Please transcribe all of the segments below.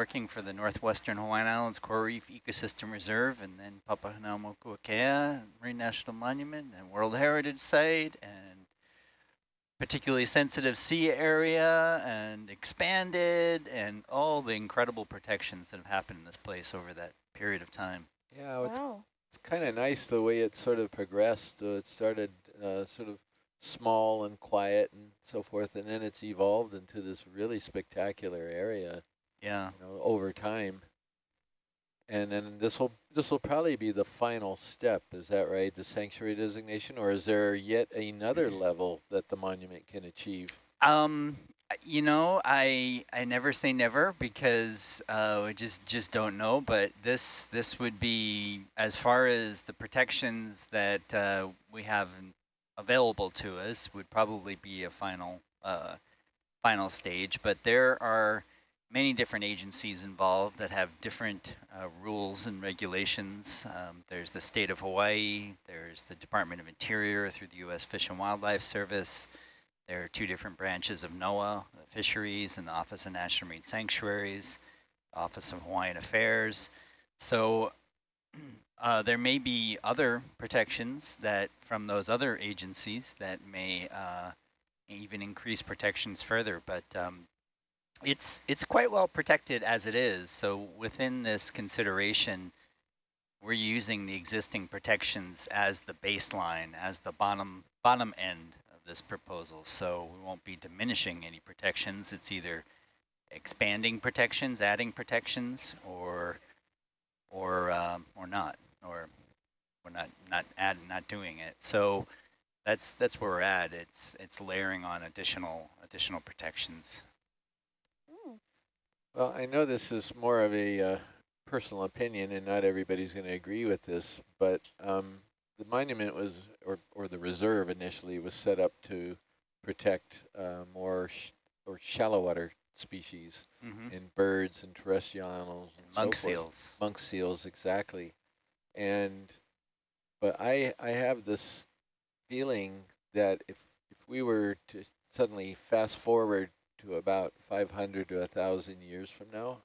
working for the Northwestern Hawaiian Islands Coral Reef Ecosystem Reserve and then Papahanaumokuakea Marine National Monument and World Heritage Site and particularly sensitive sea area and expanded and all the incredible protections that have happened in this place over that period of time. Yeah, wow. it's, it's kind of nice the way it sort of progressed. Uh, it started uh, sort of small and quiet and so forth, and then it's evolved into this really spectacular area. Yeah. You know, over time. And then this will this will probably be the final step, is that right? The sanctuary designation, or is there yet another level that the monument can achieve? Um, you know, I I never say never because uh, we just just don't know. But this this would be as far as the protections that uh, we have available to us would probably be a final uh, final stage. But there are many different agencies involved that have different uh, rules and regulations. Um, there's the state of Hawaii, there's the Department of Interior through the U.S. Fish and Wildlife Service. There are two different branches of NOAA, the Fisheries and the Office of National Marine Sanctuaries, Office of Hawaiian Affairs. So uh, there may be other protections that from those other agencies that may uh, even increase protections further, but um, it's it's quite well protected as it is. So within this consideration, we're using the existing protections as the baseline, as the bottom bottom end of this proposal. So we won't be diminishing any protections. It's either expanding protections, adding protections, or or um, or not, or we're not not adding, not doing it. So that's that's where we're at. It's it's layering on additional additional protections. Well, I know this is more of a uh, personal opinion and not everybody's going to agree with this, but um, the monument was, or, or the reserve initially was set up to protect uh, more sh or shallow water species mm -hmm. in birds and terrestrial animals and monk so seals. Monk seals, exactly. And, but I, I have this feeling that if, if we were to suddenly fast forward to about 500 to 1,000 years from now,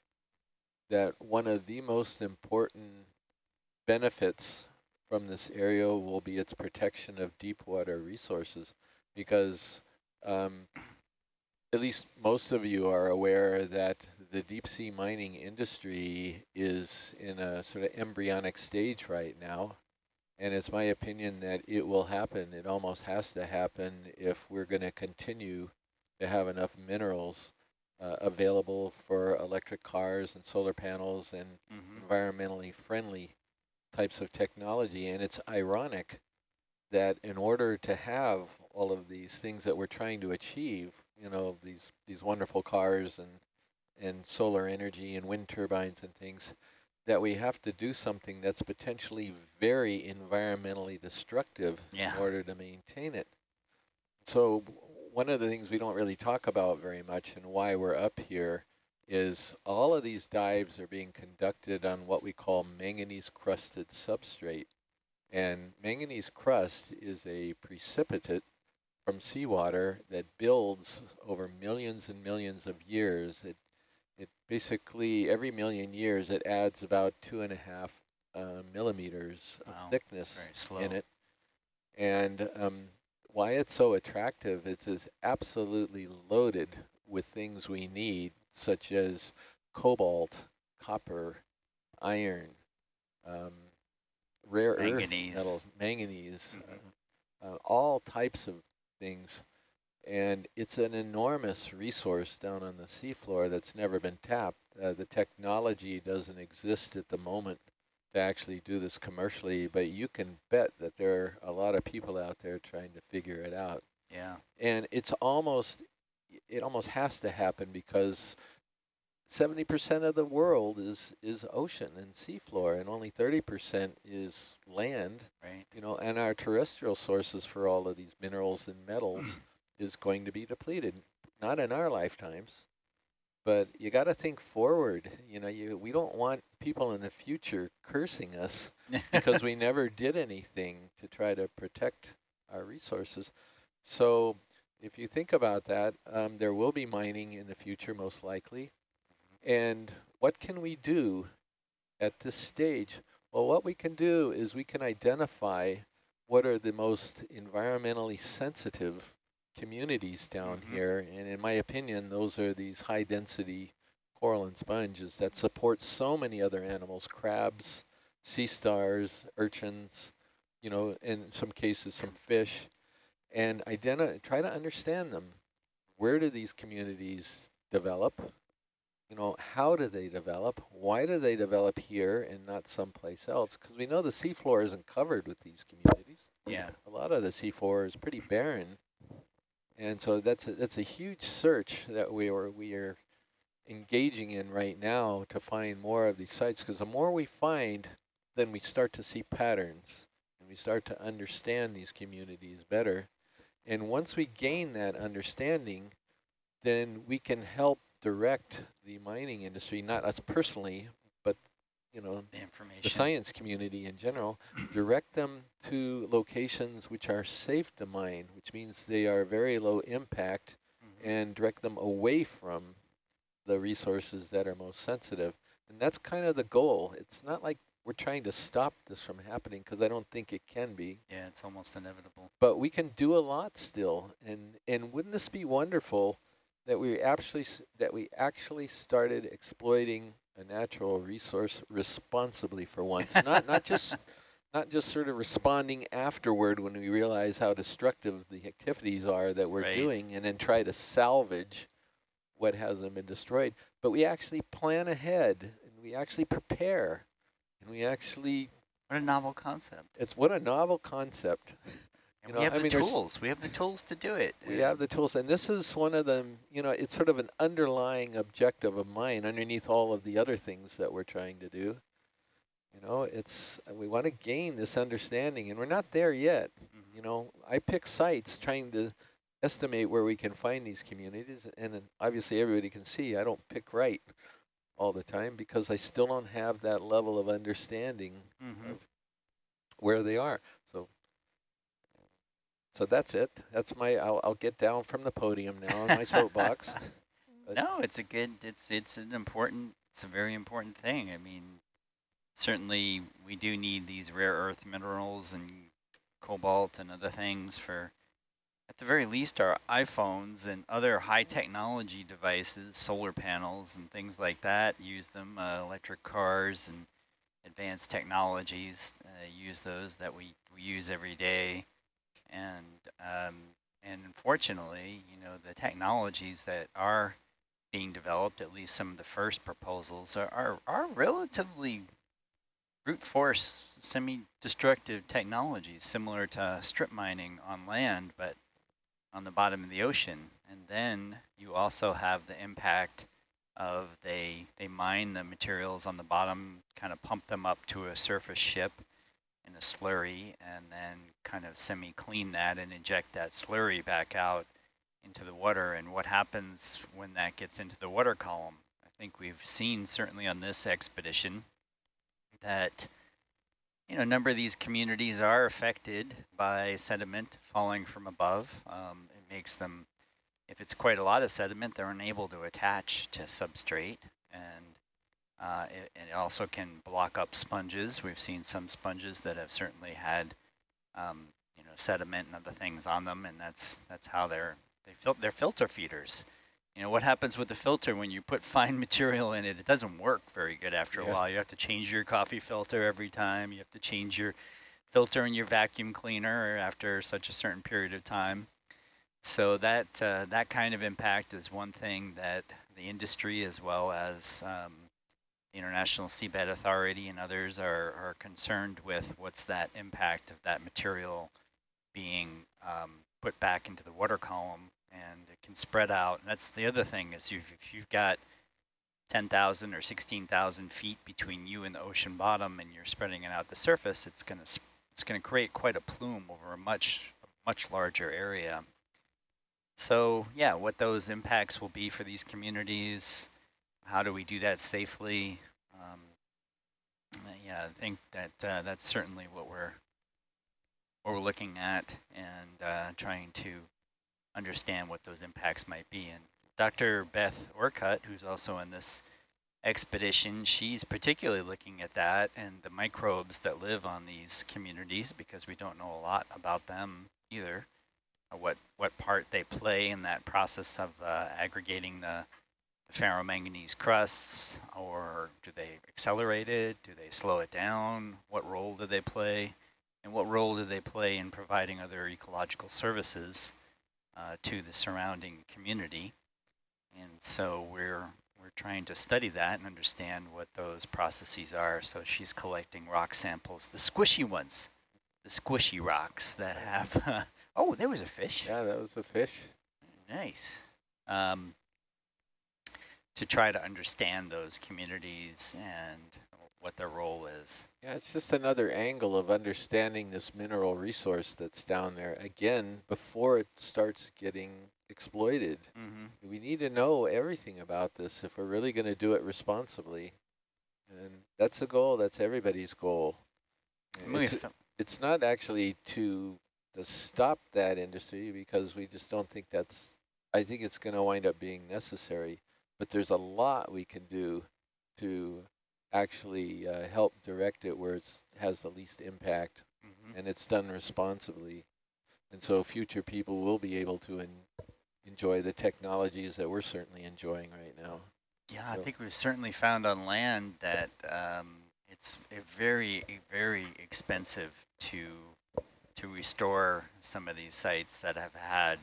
that one of the most important benefits from this area will be its protection of deep water resources because um, at least most of you are aware that the deep sea mining industry is in a sort of embryonic stage right now. And it's my opinion that it will happen. It almost has to happen if we're going to continue to have enough minerals uh, available for electric cars and solar panels and mm -hmm. environmentally friendly types of technology. And it's ironic that in order to have all of these things that we're trying to achieve, you know, these, these wonderful cars and, and solar energy and wind turbines and things, that we have to do something that's potentially very environmentally destructive yeah. in order to maintain it. So one of the things we don't really talk about very much and why we're up here is all of these dives are being conducted on what we call manganese crusted substrate. And manganese crust is a precipitate from seawater that builds over millions and millions of years. It, it basically, every million years, it adds about two and a half uh, millimeters wow. of thickness in it. And um, why it's so attractive is it's absolutely loaded with things we need, such as cobalt, copper, iron, um, rare manganese. earth metals, manganese, mm -hmm. uh, uh, all types of things. And it's an enormous resource down on the seafloor that's never been tapped. Uh, the technology doesn't exist at the moment to actually do this commercially, but you can bet that there are a lot of people out there trying to figure it out. Yeah. And it's almost, it almost has to happen because 70% of the world is, is ocean and seafloor and only 30% is land. Right. You know, and our terrestrial sources for all of these minerals and metals is going to be depleted. Not in our lifetimes, but you got to think forward. You know, you we don't want people in the future cursing us because we never did anything to try to protect our resources. So if you think about that, um, there will be mining in the future, most likely. And what can we do at this stage? Well, what we can do is we can identify what are the most environmentally sensitive communities down mm -hmm. here. And in my opinion, those are these high density coral and sponges that support so many other animals, crabs, sea stars, urchins, you know, in some cases some fish, and try to understand them. Where do these communities develop? You know, how do they develop? Why do they develop here and not someplace else? Because we know the seafloor isn't covered with these communities. Yeah. A lot of the seafloor is pretty barren. And so that's a, that's a huge search that we are, we are engaging in right now to find more of these sites because the more we find, then we start to see patterns and we start to understand these communities better. And once we gain that understanding, then we can help direct the mining industry, not us personally, you know, the, information. the science community in general, direct them to locations which are safe to mine, which means they are very low impact, mm -hmm. and direct them away from the resources that are most sensitive. And that's kind of the goal. It's not like we're trying to stop this from happening because I don't think it can be. Yeah, it's almost inevitable. But we can do a lot still. And and wouldn't this be wonderful that we actually that we actually started exploiting a natural resource responsibly for once. not not just not just sort of responding afterward when we realize how destructive the activities are that we're right. doing and then try to salvage what hasn't been destroyed, but we actually plan ahead and we actually prepare and we actually. What a novel concept. It's what a novel concept. And you we have I the mean, tools. We have the tools to do it. We have the tools, and this is one of them. You know, it's sort of an underlying objective of mine underneath all of the other things that we're trying to do. You know, it's we want to gain this understanding, and we're not there yet. Mm -hmm. You know, I pick sites trying to estimate where we can find these communities. And obviously everybody can see I don't pick right all the time because I still don't have that level of understanding mm -hmm. of where they are. So so that's it. That's my, I'll, I'll get down from the podium now on my soapbox. no, it's a good, it's, it's an important, it's a very important thing. I mean, certainly we do need these rare earth minerals and cobalt and other things for at the very least our iPhones and other high technology devices, solar panels and things like that use them, uh, electric cars and advanced technologies uh, use those that we, we use every day. And, um, and unfortunately, you know, the technologies that are being developed, at least some of the first proposals, are, are, are relatively brute force semi-destructive technologies similar to strip mining on land, but on the bottom of the ocean. And then you also have the impact of they, they mine the materials on the bottom, kind of pump them up to a surface ship in a slurry, and then kind of semi-clean that and inject that slurry back out into the water. And what happens when that gets into the water column? I think we've seen, certainly on this expedition, that you know, a number of these communities are affected by sediment falling from above. Um, it makes them, if it's quite a lot of sediment, they're unable to attach to substrate. And uh, it, it, also can block up sponges. We've seen some sponges that have certainly had, um, you know, sediment and other things on them, and that's that's how they're they fil they're filter feeders. You know, what happens with the filter when you put fine material in it? It doesn't work very good after yeah. a while. You have to change your coffee filter every time. You have to change your filter in your vacuum cleaner after such a certain period of time. So that uh, that kind of impact is one thing that the industry as well as um, International Seabed Authority and others are, are concerned with what's that impact of that material being um, put back into the water column and it can spread out. And that's the other thing is you've, if you've got 10,000 or 16,000 feet between you and the ocean bottom and you're spreading it out the surface, it's going to it's going to create quite a plume over a much much larger area. So yeah, what those impacts will be for these communities, how do we do that safely? Um, yeah, I think that uh, that's certainly what we're what we're looking at and uh, trying to understand what those impacts might be. And Dr. Beth Orcutt, who's also in this expedition, she's particularly looking at that and the microbes that live on these communities because we don't know a lot about them either, what, what part they play in that process of uh, aggregating the ferromanganese crusts, or do they accelerate it? Do they slow it down? What role do they play? And what role do they play in providing other ecological services uh, to the surrounding community? And so we're we're trying to study that and understand what those processes are. So she's collecting rock samples, the squishy ones, the squishy rocks that have, uh, oh, there was a fish. Yeah, that was a fish. Nice. Um, to try to understand those communities and what their role is. Yeah, it's just another angle of understanding this mineral resource that's down there, again, before it starts getting exploited. Mm -hmm. We need to know everything about this if we're really going to do it responsibly. And that's a goal, that's everybody's goal. It's, it's not actually to, to stop that industry because we just don't think that's, I think it's going to wind up being necessary but there's a lot we can do to actually uh, help direct it where it has the least impact mm -hmm. and it's done responsibly. And so future people will be able to enjoy the technologies that we're certainly enjoying right now. Yeah, so. I think we've certainly found on land that um, it's very, very expensive to to restore some of these sites that have had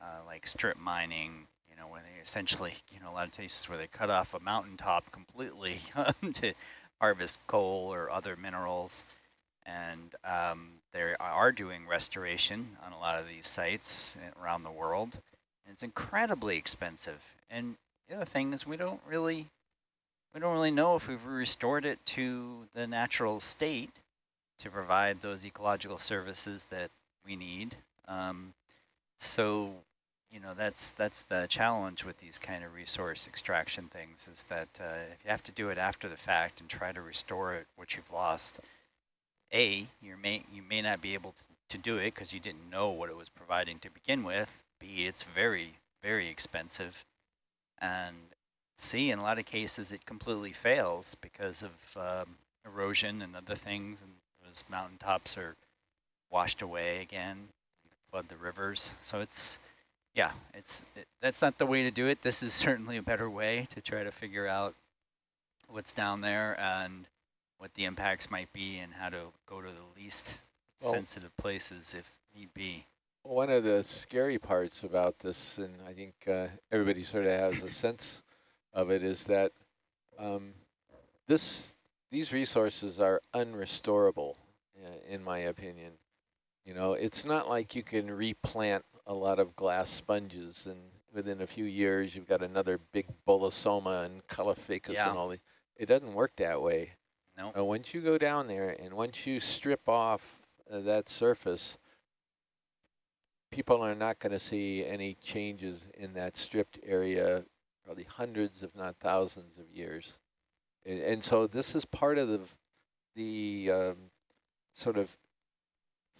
uh, like strip mining know, when they essentially, you know, a lot of cases where they cut off a mountaintop completely to harvest coal or other minerals. And um, they are doing restoration on a lot of these sites around the world. And it's incredibly expensive. And the other thing is we don't really, we don't really know if we've restored it to the natural state to provide those ecological services that we need. Um, so you know, that's that's the challenge with these kind of resource extraction things is that uh, if you have to do it after the fact and try to restore it, what you've lost, A, you may, you may not be able to, to do it because you didn't know what it was providing to begin with. B, it's very, very expensive. And C, in a lot of cases, it completely fails because of um, erosion and other things, and those mountaintops are washed away again, flood the rivers. So it's yeah, it's it, that's not the way to do it. This is certainly a better way to try to figure out what's down there and what the impacts might be and how to go to the least well, sensitive places if need be. One of the scary parts about this, and I think uh, everybody sort of has a sense of it, is that um, this these resources are unrestorable, uh, in my opinion. You know, it's not like you can replant a lot of glass sponges and within a few years you've got another big bolosoma and caulophacus yeah. and all the, it doesn't work that way. No. Nope. once you go down there and once you strip off uh, that surface, people are not going to see any changes in that stripped area probably hundreds if not thousands of years. And, and so this is part of the, the um, sort of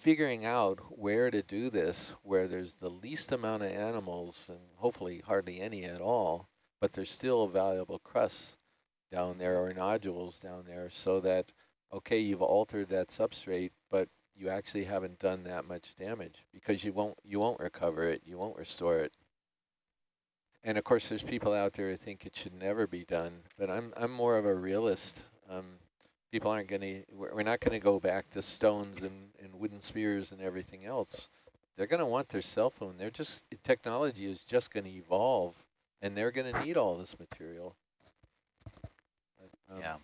figuring out where to do this, where there's the least amount of animals and hopefully hardly any at all, but there's still valuable crusts down there or nodules down there so that, okay, you've altered that substrate, but you actually haven't done that much damage because you won't you won't recover it, you won't restore it. And of course, there's people out there who think it should never be done, but I'm I'm more of a realist. Um, people aren't going to, we're not going to go back to stones and, and wooden spears and everything else. They're going to want their cell phone. They're just, technology is just going to evolve and they're going to need all this material. Um, yeah.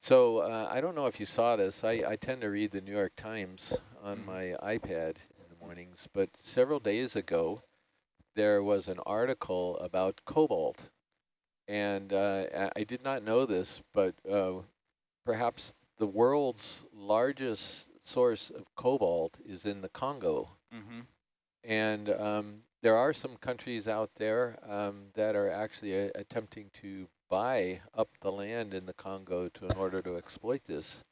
So uh, I don't know if you saw this. I, I tend to read the New York Times on mm. my iPad in the mornings, but several days ago, there was an article about cobalt. And uh, I did not know this, but uh, perhaps the world's largest source of cobalt is in the Congo. Mm -hmm. And um, there are some countries out there um, that are actually uh, attempting to buy up the land in the Congo to in order to exploit this.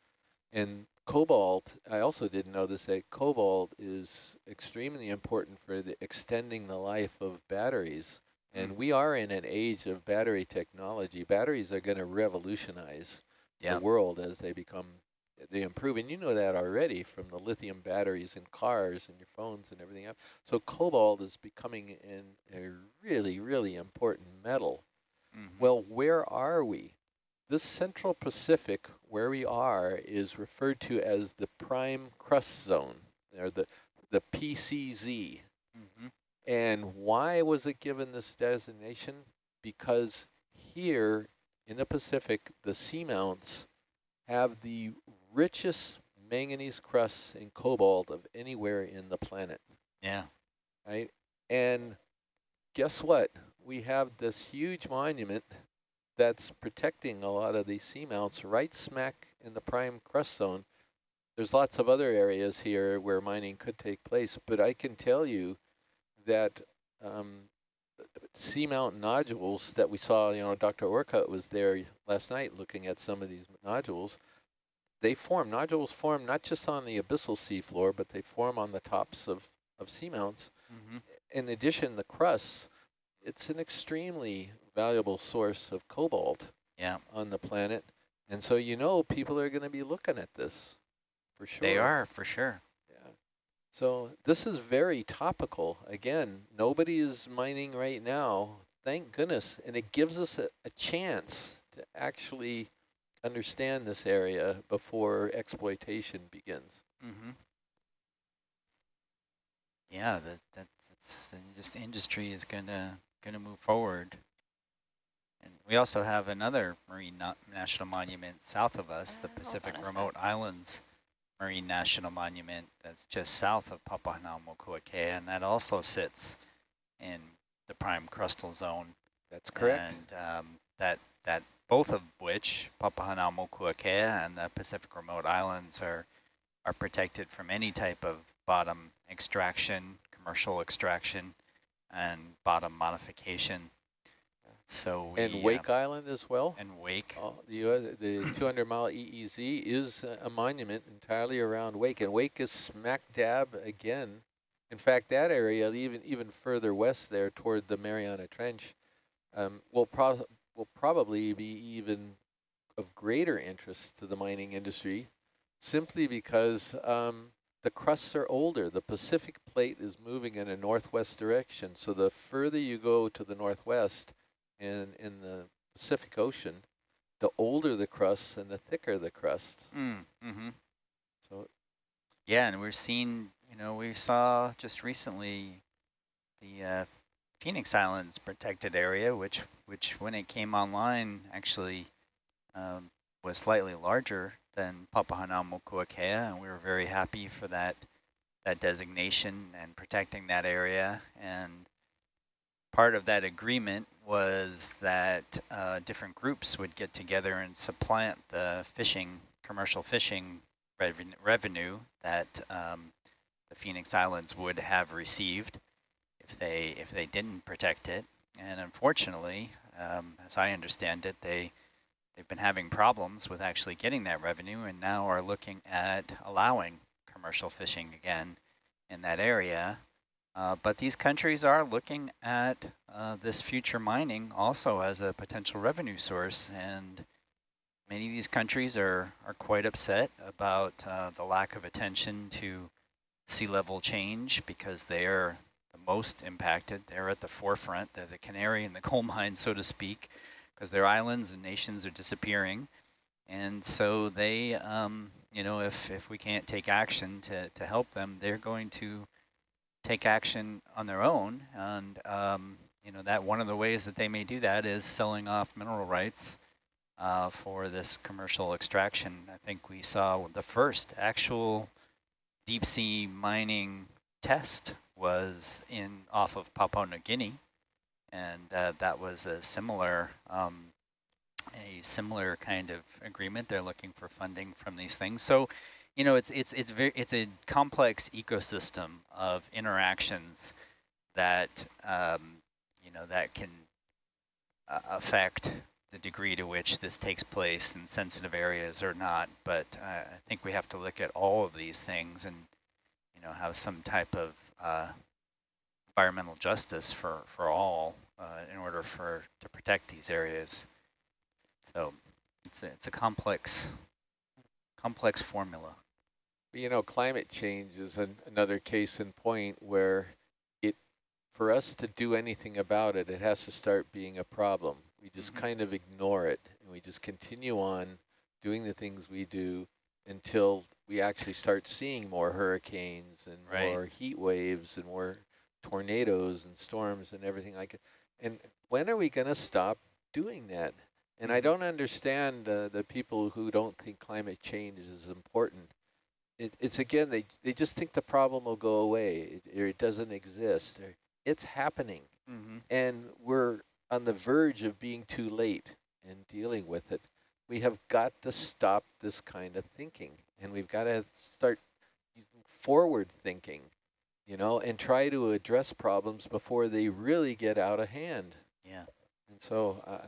And cobalt, I also didn't know this, that cobalt is extremely important for the extending the life of batteries And Mm. we are in an age of battery technology. Batteries are going to revolutionize Yeah. the world as they become, they improve. And you know that already from the lithium batteries in cars and your phones and everything else. So cobalt is becoming an, a really, really important metal. Mhm. Well, where are we? This Central Pacific, where we are, is referred to as the prime crust zone, or the, the PCZ. Mhm. And why was it given this designation? Because here in the Pacific, the seamounts have the richest manganese crusts and cobalt of anywhere in the planet, Yeah. right? And guess what? We have this huge monument that's protecting a lot of these seamounts right smack in the prime crust zone. There's lots of other areas here where mining could take place, but I can tell you that um, seamount nodules that we saw, you know, Dr. Orcutt was there last night looking at some of these nodules. They form, nodules form not just on the abyssal seafloor, but they form on the tops of, of seamounts. Mhm. In addition, the crusts, it's an extremely valuable source of cobalt Yeah. on the planet. And so you know people are going to be looking at this for sure. They are for sure. Yeah. So this is very topical. Again, nobody is mining right now, thank goodness. And it gives us a, a chance to actually understand this area before exploitation begins. Mm-hmm. Yeah, that that that's the just industry is gonna gonna move forward. And we also have another marine na national monument south of us, the Uh, hold Pacific on a. Remote Islands Marine National Monument that's just south of Papahanaumokuakea, and that also sits in the prime crustal zone. That's correct. And um, that that both of which, Papahanaumokuakea and the Pacific Remote Islands, are are protected from any type of bottom extraction, commercial extraction, and bottom modification. So we, and Wake Island as well. and wake. Uh, the the 200 mile EEZ is a, a monument entirely around Wake, and Wake is smack dab again. In fact, that area, even even further west there toward the Mariana Trench, um, will, pro will probably be even of greater interest to the mining industry, simply because um, the crusts are older. The Pacific plate is moving in a northwest direction, so the further you go to the northwest, in in the Pacific Ocean, the older the crust and the thicker the crust. Mm, mm-hmm. So Yeah, and we're seeing, you know, we saw just recently the uh, Phoenix Islands protected area, which, which when it came online, actually um, was slightly larger than Papahanaumokuakea, and we were very happy for that that designation and protecting that area. And part of that agreement was that uh, different groups would get together and supplant the fishing, commercial fishing reven revenue that um, the Phoenix Islands would have received if they if they didn't protect it. And unfortunately, um, as I understand it, they they've been having problems with actually getting that revenue, and now are looking at allowing commercial fishing again in that area. Uh, but these countries are looking at uh, this future mining also as a potential revenue source, and many of these countries are, are quite upset about uh, the lack of attention to sea level change because they are most impacted. They're at the forefront. They're the canary in the coal mine, so to speak, because their islands and nations are disappearing. And so they, um, you know, if, if we can't take action to, to help them, they're going to take action on their own. And, um, you know, that one of the ways that they may do that is selling off mineral rights uh, for this commercial extraction. I think we saw the first actual deep sea mining test was in off of Papua New Guinea, and uh, that was a similar um, a similar kind of agreement. They're looking for funding from these things. So, you know, it's it's it's very it's a complex ecosystem of interactions that um, you know that can uh, affect the degree to which this takes place in sensitive areas or not. But uh, I think we have to look at all of these things and, you know, have some type of uh, environmental justice for, for all uh, in order for to protect these areas. So it's a, it's a complex complex formula. You know, climate change is an, another case in point where it, for us to do anything about it, it has to start being a problem. We just mm -hmm. kind of ignore it and we just continue on doing the things we do until we actually start seeing more hurricanes and right. more heat waves and more tornadoes and storms and everything like it. And when are we going to stop doing that? And I mm-hmm. don't understand uh, the people who don't think climate change is important. It, it's again, they, they just think the problem will go away it, or it doesn't exist. Or it's happening. Mm -hmm. And we're on the verge of being too late in dealing with it. We have got to stop this kind of thinking. And we've got to start forward thinking, you know, and try to address problems before they really get out of hand. Yeah. And so uh,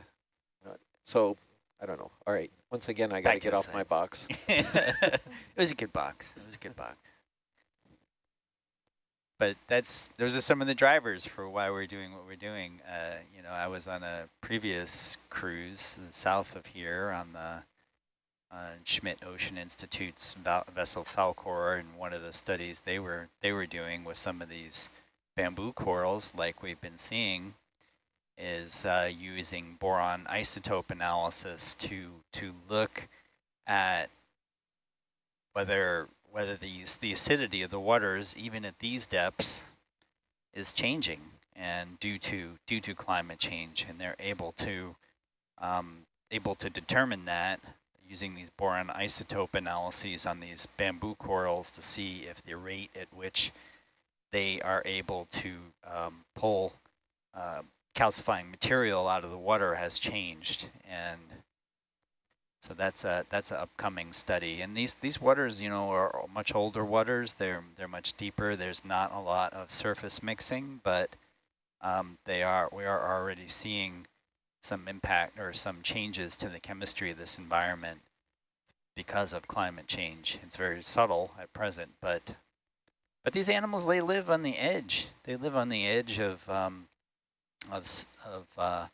so I don't know. All right. Once again, I got to get off my box. it was a good box. It was a good box. But that's those are some of the drivers for why we're doing what we're doing. Uh, you know, I was on a previous cruise south of here on the uh, Schmidt Ocean Institute's vessel Falkor, and one of the studies they were they were doing with some of these bamboo corals, like we've been seeing, is uh, using boron isotope analysis to to look at whether whether these the acidity of the waters even at these depths is changing and due to due to climate change and they're able to um, able to determine that using these boron isotope analyses on these bamboo corals to see if the rate at which they are able to um, pull uh, calcifying material out of the water has changed. And so that's a that's an upcoming study. And these these waters you know are much older waters. They're they're much deeper. There's not a lot of surface mixing but um, they are we are already seeing some impact or some changes to the chemistry of this environment because of climate change it's very subtle at present but but these animals they live on the edge they live on the edge of um, of, of uh,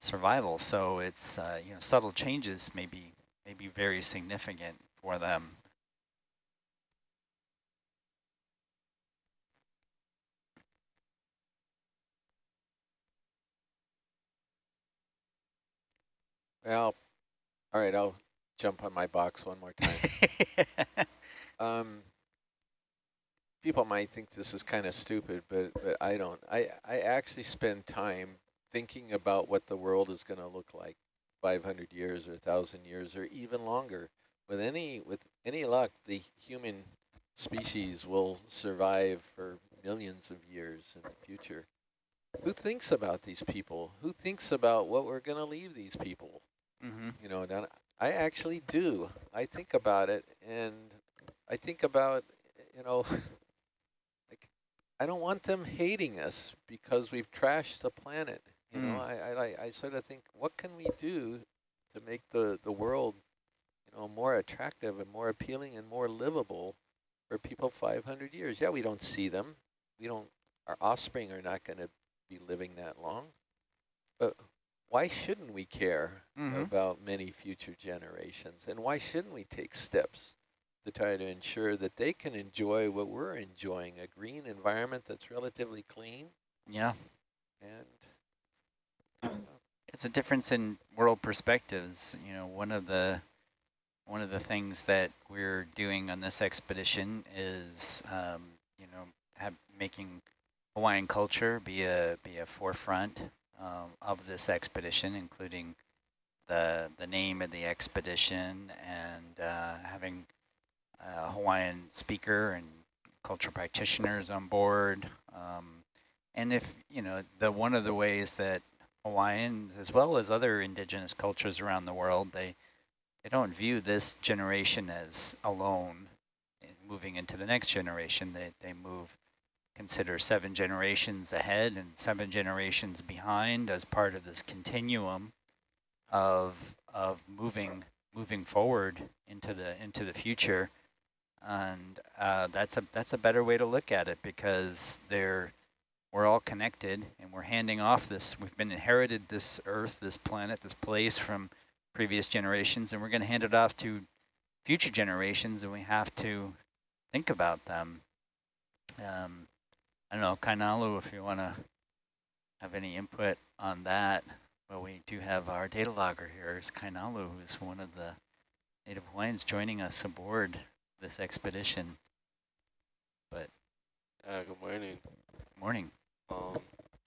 survival. So it's, uh, you know, subtle changes may be, may be very significant for them. Well, all right, I'll jump on my box one more time. um, people might think this is kind of stupid, but, but I don't. I, I actually spend time thinking about what the world is going to look like 500 years or 1,000 years or even longer. With any, with any luck, the human species will survive for millions of years in the future. Who thinks about these people? Who thinks about what we're going to leave these people? Mm -hmm. You know, I actually do. I think about it, and I think about, you know, like I don't want them hating us because we've trashed the planet. You mm. know, I, I, I sort of think, what can we do to make the, the world, you know, more attractive and more appealing and more livable for people 500 years? Yeah, we don't see them. We don't, our offspring are not going to be living that long. But why shouldn't we care mm -hmm. about many future generations? And why shouldn't we take steps to try to ensure that they can enjoy what we're enjoying, a green environment that's relatively clean. Yeah. And it's a difference in world perspectives. You know, one of the one of the things that we're doing on this expedition is, um, you know, have, making Hawaiian culture be a be a forefront um, of this expedition, including the the name of the expedition and uh, having uh, Hawaiian speaker and cultural practitioners on board. Um, and if, you know, the one of the ways that Hawaiians, as well as other indigenous cultures around the world, they, they don't view this generation as alone moving into the next generation. They, they move, consider seven generations ahead and seven generations behind as part of this continuum of, of moving, moving forward into the, into the future and uh, that's a that's a better way to look at it because they're we're all connected and we're handing off this, we've been inherited this earth, this planet, this place from previous generations, and we're going to hand it off to future generations, and we have to think about them. Um, I don't know, Kainalu, if you want to have any input on that. Well, we do have our data logger here, is Kainalu, who's one of the Native Hawaiians joining us aboard this expedition. But yeah, good morning. Morning. Um,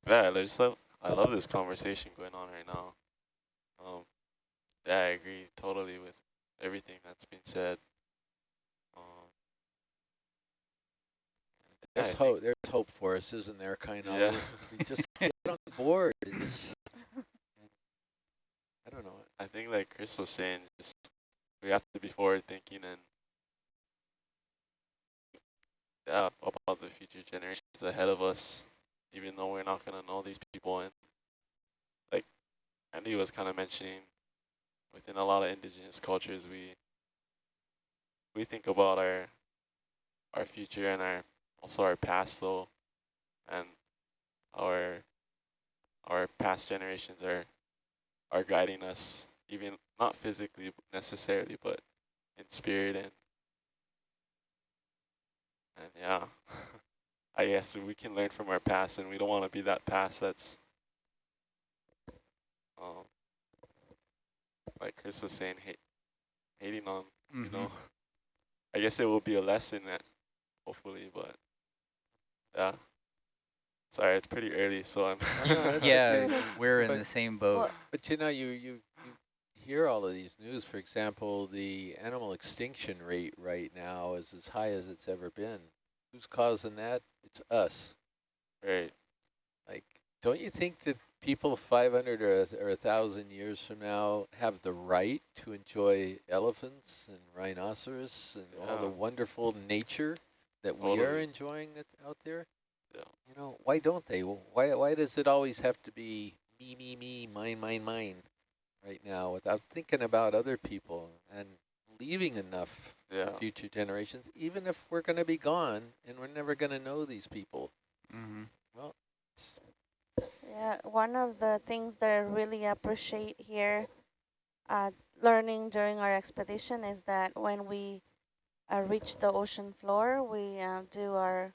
yeah, I just love, I love this conversation going on right now. Um, yeah, I agree totally with everything that's been said. Um, yeah, There's I hope. There's hope for us, isn't there? Kind of. Yeah. We just get on board. It's, I don't know. I think like Chris was saying, just we have to be forward thinking and yeah, about the future generations ahead of us, even though we're not gonna know these people. And like Andy was kind of mentioning, within a lot of indigenous cultures, we we think about our our future and our also our past though, and our our past generations are are guiding us, even not physically necessarily, but in spirit and and yeah, I guess we can learn from our past, and we don't want to be that past that's, um, like Chris was saying, hate, hating on, Mm -hmm. you know. I guess it will be a lesson that, hopefully, but yeah. Sorry, it's pretty early, so I'm. yeah, we're in But- the same boat. But you know, you, you, you hear all of these news. For example, the animal extinction rate right now is as high as it's ever been. Who's causing that? It's us. right. Like, don't you think that people 500 or, a- or 1,000 years from now have the right to enjoy elephants and rhinoceros and all the wonderful nature that we are enjoying it out there? Yeah. You know, why don't they? Why, why does it always have to be me, me, me, mine, mine, mine right now without thinking about other people and leaving enough Yeah. for future generations, even if we're going to be gone and we're never going to know these people? Mm -hmm. It's- Yeah, one of the things that I really appreciate here, uh, learning during our expedition is that when we uh, reach the ocean floor, we uh, do our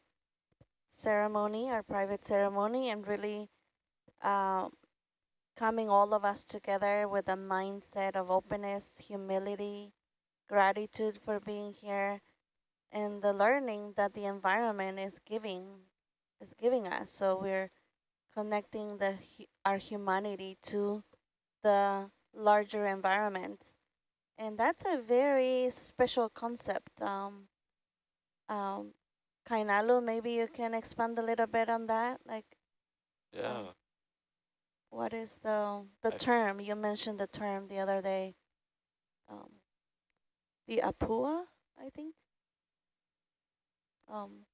ceremony, our private ceremony, and really uh, coming all of us together with a mindset of openness, humility, gratitude for being here, and the learning that the environment is giving is giving us. So we're connecting the our humanity to the larger environment. And that's a very special concept. Um, um, Kainalu, maybe you can expand a little bit on that. Like, Yeah. Um, what is the the I- term? You mentioned the term the other day. Um, the apua, I think. Um,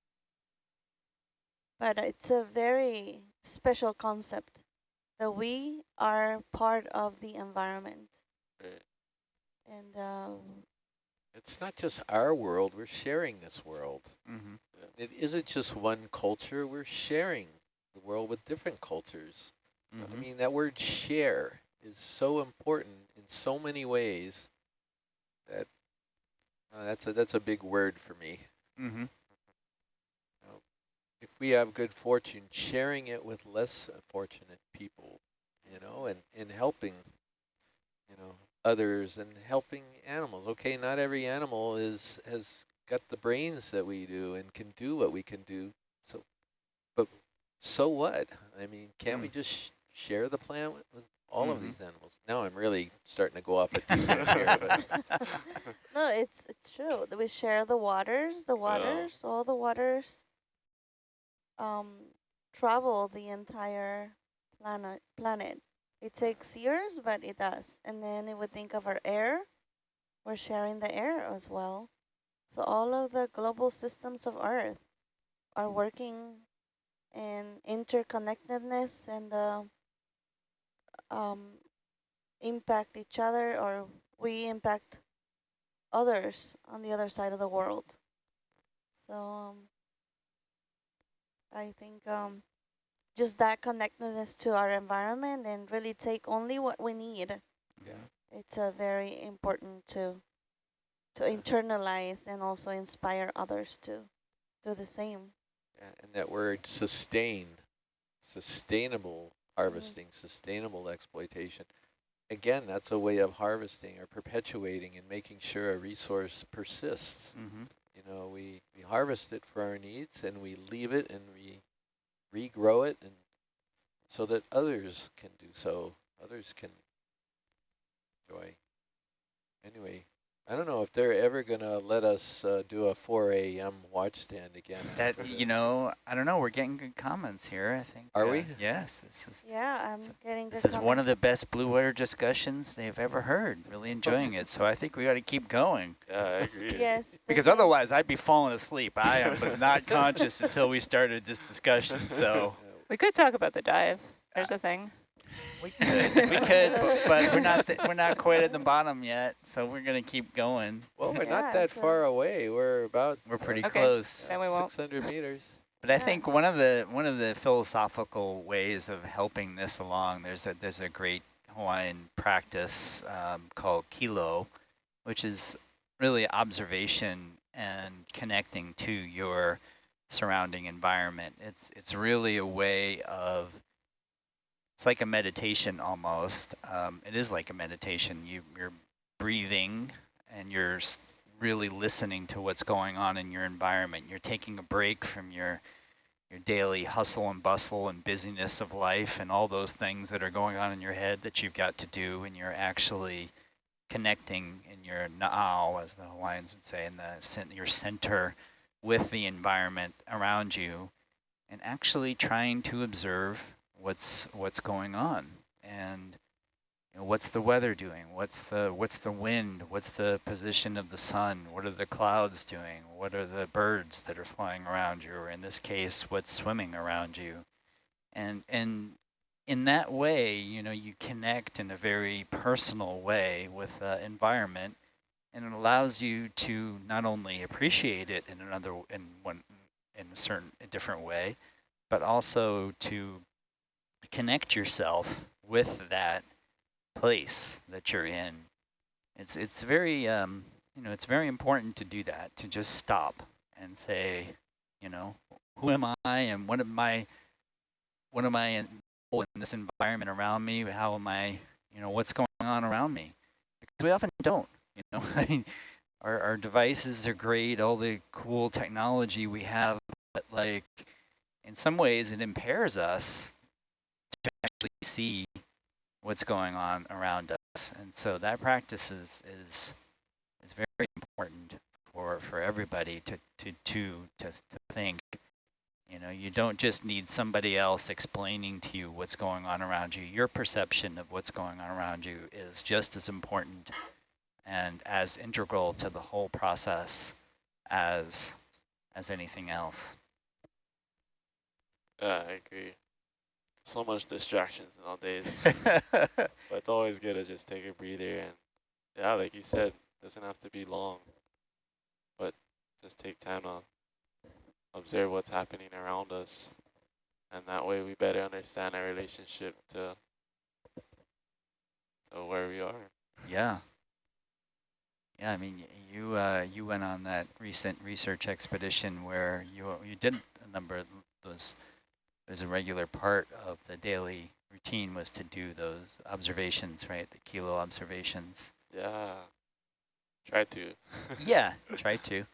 but it's a very special concept that we are part of the environment. Right. And uh, It's not just our world, we're sharing this world. Mm -hmm. It isn't just one culture, we're sharing the world with different cultures. Mm I -hmm. mean, that word share is so important in so many ways that uh, that's a that's a big word for me. Mm -hmm. If we have good fortune, sharing it with less fortunate people, you know, and, and helping, you know, others and helping animals. Okay, not every animal is has got the brains that we do and can do what we can do. So, but so what? I mean, can't we Mm. just sh share the planet with, with all of Mhm. these animals? Now I'm really starting to go off a deep here, no, it's it's true. that We share the waters, the waters, all the waters um, travel the entire planet. Planet. It takes years, but it does. And then if we think of our air, we're sharing the air as well. So all of the global systems of Earth are working in interconnectedness and uh, um, impact each other or we impact others on the other side of the world. So um, I think um, just that connectedness to our environment and really take only what we need. Yeah. It's a very important to to internalize and also inspire others to do the same. Yeah, and that word sustain, sustainable harvesting, sustainable exploitation. Again, that's a way of harvesting or perpetuating and making sure a resource persists. Mm-hmm. You know, we, we harvest it for our needs and we leave it and we regrow it and so that others can do so, others can enjoy. Anyway, I don't know if they're ever going to let us uh, do a 4 a.m. watch stand again. That you know, I don't know. We're getting good comments here. I think. Are uh, we? Yes. This is Yeah, I'm So getting good this is one of the best blue water discussions they've ever heard. Really enjoying it. So I think we got to keep going Yeah, I agree. Yes. because otherwise I'd be falling asleep. I am not conscious until we started this discussion. So We could talk about the dive. There's a thing. We could, we could, but, but we're not th we're not quite at the bottom yet. So we're gonna keep going. Well, we're Yeah, not that so- far away. We're about We're pretty Okay. close. Then we won't. 600 meters. But I Yeah. think one of the one of the philosophical ways of helping this along, there's a there's a great Hawaiian practice um, called kilo, which is really observation and connecting to your surrounding environment. It's it's really a way of it's like a meditation almost. Um, it is like a meditation. You you're breathing and you're really listening to what's going on in your environment. You're taking a break from your your daily hustle and bustle and busyness of life and all those things that are going on in your head that you've got to do and you're actually connecting in your na'au, as the Hawaiians would say, in the your center with the environment around you and actually trying to observe what's what's going on and you know, what's the weather doing? What's the what's the wind? What's the position of the sun? What are the clouds doing? What are the birds that are flying around you? Or in this case, what's swimming around you? And and in that way, you know, you connect in a very personal way with the environment, and it allows you to not only appreciate it in another in one in a certain a different way, but also to connect yourself with that place that you're in. It's it's very um, you know it's very important to do that to just stop and say, you know, who am I and what am I what am I in, in this environment around me? How am I you know what's going on around me? Because we often don't. You know, I mean, our our devices are great, all the cool technology we have, but like in some ways it impairs us see what's going on around us. And so that practice is is is very important for for everybody to to to to, think. You know, you don't just need somebody else explaining to you what's going on around you. Your perception of what's going on around you is just as important and as integral to the whole process as as anything else. Yeah, I agree. So much distractions nowadays, but it's always good to just take a breather and, yeah, like you said, doesn't have to be long, but just take time to observe what's happening around us, and that way we better understand our relationship to, to where we are. Yeah. Yeah, I mean, you uh, you went on that recent research expedition where you you did a number of those. There's a regular part of the daily routine was to do those observations, right? The kilo observations. Yeah, try to. yeah, try to.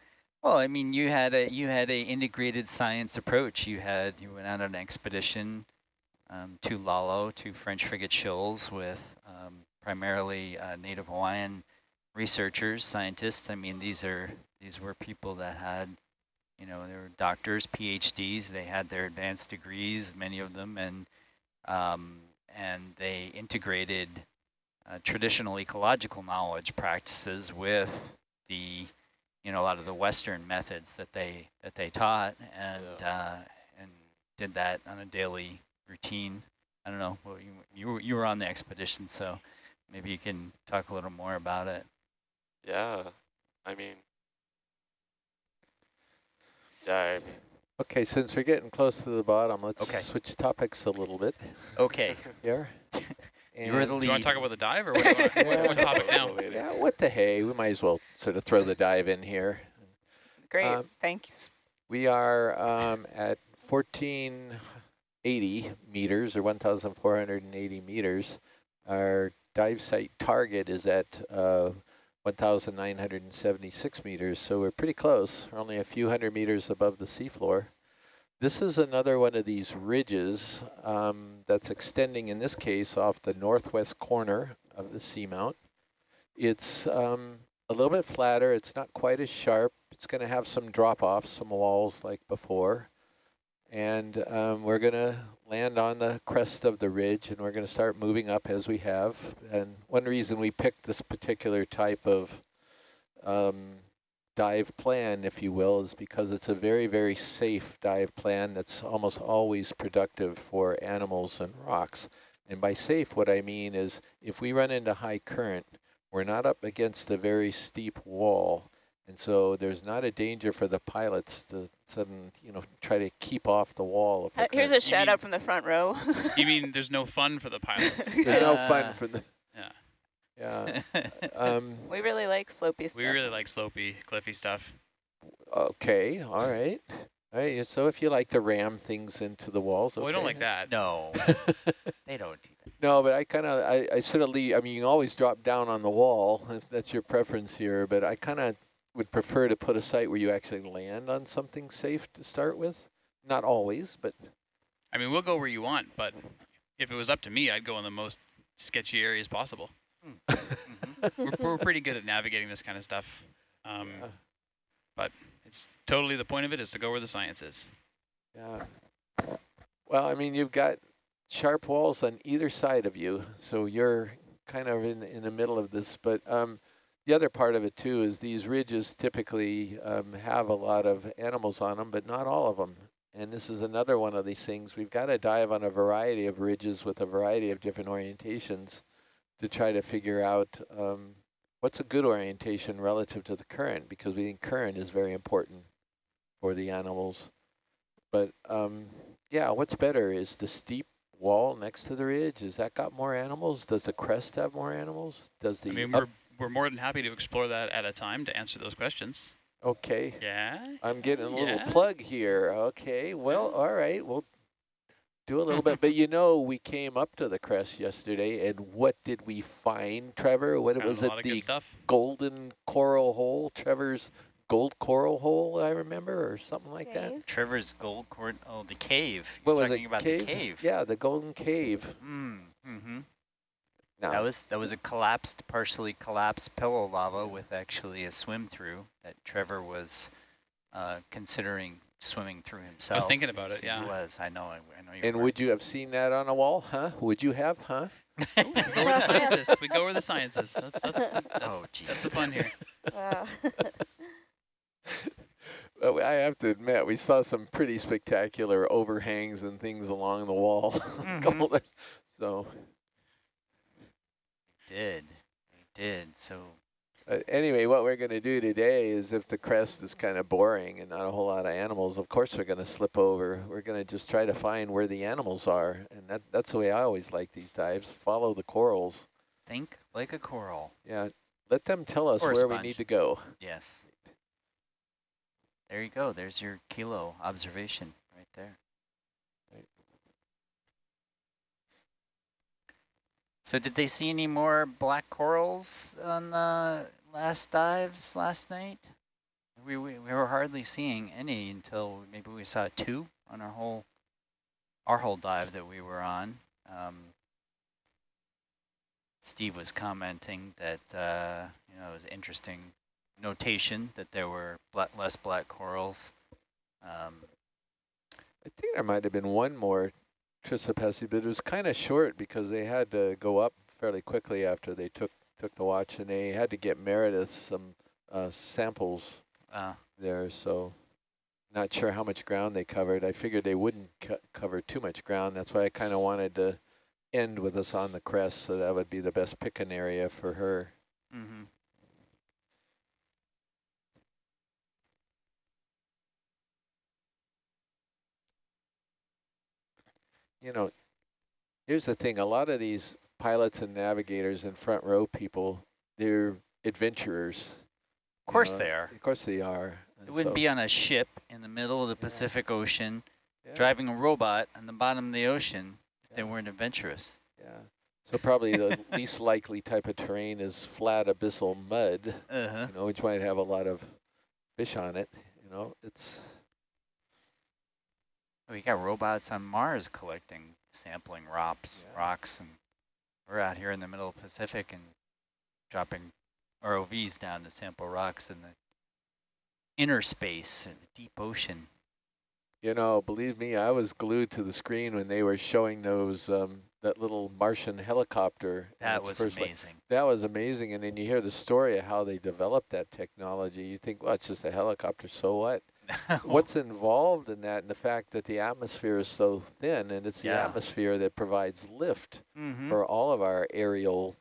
Well, I mean, you had a you had a integrated science approach. You had you went out on an expedition um, to Lalo, to French frigate shoals with um, primarily uh, Native Hawaiian researchers, scientists. I mean, these are these were people that had, you know, they were doctors, PhDs. They had their advanced degrees, many of them, and um, and they integrated uh, traditional ecological knowledge practices with the, you know, a lot of the Western methods that they that they taught, and uh, and did that on a daily routine. I don't know. Well, you you were, you were on the expedition, so maybe you can talk a little more about it. Yeah, I mean, yeah, Okay, since we're getting close to the bottom, let's Okay. switch topics a little bit Okay, here. you were the And- Do you want to talk about the dive or what do you want? Yeah. what topic now? Yeah, what the hey, we might as well sort of throw the dive in here. Great, Um, thanks. We are um, at 1480 meters or 1,480 meters. Our dive site target is at uh, 1,976 meters, so we're pretty close. We're only a few hundred meters above the seafloor. This is another one of these ridges um, that's extending, in this case, off the northwest corner of the seamount. It's um, a little bit flatter. It's not quite as sharp. It's going to have some drop-offs, some walls like before. And um, we're going to land on the crest of the ridge, and we're going to start moving up as we have. And one reason we picked this particular type of um, dive plan, if you will, is because it's a very, very safe dive plan that's almost always productive for animals and rocks. And by safe, what I mean is if we run into high current, we're not up against a very steep wall. And so there's not a danger for the pilots to sudden, you know, try to keep off the wall. If Uh, here's current- a shout mean- out from the front row. You mean there's no fun for the pilots? There's no Uh, fun for the. Yeah. Yeah. Um, we really like slopey stuff. We really like slopey, cliffy stuff. okay. All right. All right. So if you like to ram things into the walls, Well, we don't like that. no, they don't do that. No, but I kind of, I, I sort of leave, I mean, you can always drop down on the wall if that's your preference here, but I kind of would prefer to put a site where you actually land on something safe to start with. Not always, but I mean, we'll go where you want, but if it was up to me, I'd go in the most sketchy areas possible. Mhm. We're, we're pretty good at navigating this kind of stuff. Um, Yeah. but it's totally the point of it is to go where the science is. yeah. Well, I mean, you've got sharp walls on either side of you, so you're kind of in, in the middle of this, but um, the other part of it too is these ridges typically um, have a lot of animals on them, but not all of them. And this is another one of these things. We've got to dive on a variety of ridges with a variety of different orientations to try to figure out um, what's a good orientation relative to the current, because we think current is very important for the animals. But um, yeah, what's better is the steep wall next to the ridge. Has that got more animals? Does the crest have more animals? Does the I mean, we're, we're more than happy to explore that at a time to answer those questions. okay? Yeah? I'm getting a little Yeah. plug here. Okay, well, all right, we'll do a little bit. But you know, we came up to the crest yesterday, and what did we find, Trevor? What was it? The golden coral hole, Trevor's gold coral hole, I remember, or something like that. Trevor's gold coral, Oh, the cave. What You're was talking it? about cave? the cave. Yeah, the golden cave. Mm, mm-hmm. Now, That was that was a collapsed, partially collapsed pillow lava with actually a swim through that Trevor was uh, considering swimming through himself. I was thinking about it, Yeah, He yeah. was. I know. I, I know and were. would you have seen that on a wall? Huh? Would you have? Huh? We go where the science is. We go where the science is. That's, that's, that's, Oh, that's the fun here. Wow. Well, I have to admit, we saw some pretty spectacular overhangs and things along the wall. Mhm. So did. We did. So uh, anyway, what we're going to do today is if the crest is kind of boring and not a whole lot of animals, of course we're going to slip over. We're going to just try to find where the animals are. And that, that's the way I always like these dives. Follow the corals. think like a coral. Yeah, let them tell us where we need to go. Yes. There you go. There's your kilo observation right there. So did they see any more black corals on the last dives last night? We, we, we were hardly seeing any until maybe we saw two on our whole our whole dive that we were on. Um, Steve was commenting that uh, you know it was interesting notation that there were less black corals. Um, I think there might have been one more Chrysopathes, but it was kind of short because they had to go up fairly quickly after they took took the watch, and they had to get Meredith some uh, samples uh, there. So not sure how much ground they covered. I figured they wouldn't co cover too much ground. That's why I kind of wanted to end with us on the crest, so that would be the best picking area for her. mm-hmm. You know, here's the thing. A lot of these pilots and navigators and front row people, they're adventurers. Of course they are. Of course they are. It wouldn't be on a ship in the middle of the Yeah. Pacific Ocean, yeah, driving a robot on the bottom of the ocean if they weren't adventurous. Yeah. So probably the least likely type of terrain is flat abyssal mud, Uh-huh. you know, which might have a lot of fish on it. You know, it's We got robots on Mars collecting, sampling rocks, Yeah. rocks, and we're out here in the middle of the Pacific and dropping ROVs down to sample rocks in the inner space, in the deep ocean. You know, believe me, I was glued to the screen when they were showing those um, that little Martian helicopter. That was amazing. That was amazing, and then you hear the story of how they developed that technology. You think, well, it's just a helicopter, so what? What's involved in that, and the fact that the atmosphere is so thin, and it's the atmosphere that provides lift Mhm. for all of our aerial.